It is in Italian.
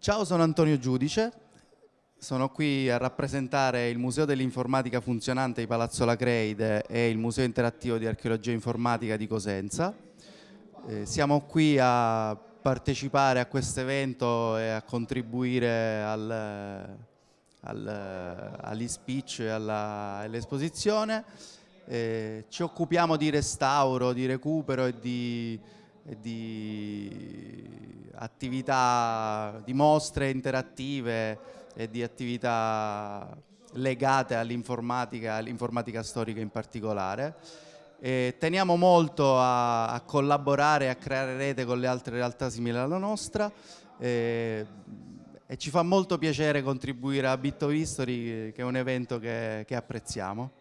Ciao, sono Antonio Giudice, sono qui a rappresentare il Museo dell'Informatica Funzionante di Palazzo Lacreide e il Museo Interattivo di Archeologia Informatica di Cosenza. Eh, siamo qui a partecipare a questo evento e a contribuire al, al, agli speech e all'esposizione. Eh, ci occupiamo di restauro, di recupero e di di attività, di mostre interattive e di attività legate all'informatica, all'informatica storica in particolare. E teniamo molto a, a collaborare e a creare rete con le altre realtà simili alla nostra e, e ci fa molto piacere contribuire a Bit of History che è un evento che, che apprezziamo.